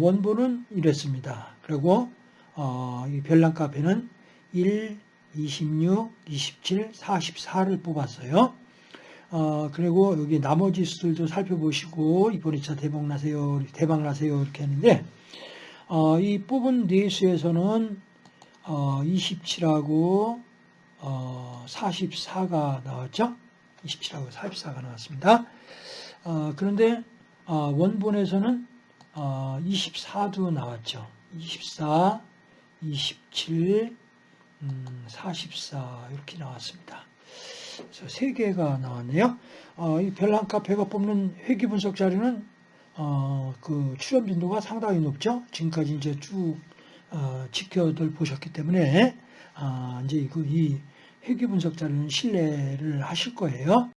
원본은 이랬습니다. 그리고 어, 이 별난 카페는 1, 26, 27, 44를 뽑았어요. 어, 그리고 여기 나머지 수들도 살펴보시고 이번에 차 대박 나세요, 대박 나세요 이렇게 했는데 어, 이 뽑은 네 수에서는 어, 27하고 어, 44가 나왔죠. 27하고 44가 나왔습니다. 어, 그런데 어, 원본에서는 어, 24도 나왔죠. 24, 27, 음, 44 이렇게 나왔습니다. 그래서 세 개가 나왔네요. 어, 이 별난 카페가 뽑는 회귀 분석 자료는 어, 그 출연 빈도가 상당히 높죠. 지금까지 이제 쭉 어, 지켜들 보셨기 때문에 아, 이제 그 이 회귀 분석 자료는 신뢰를 하실 거예요.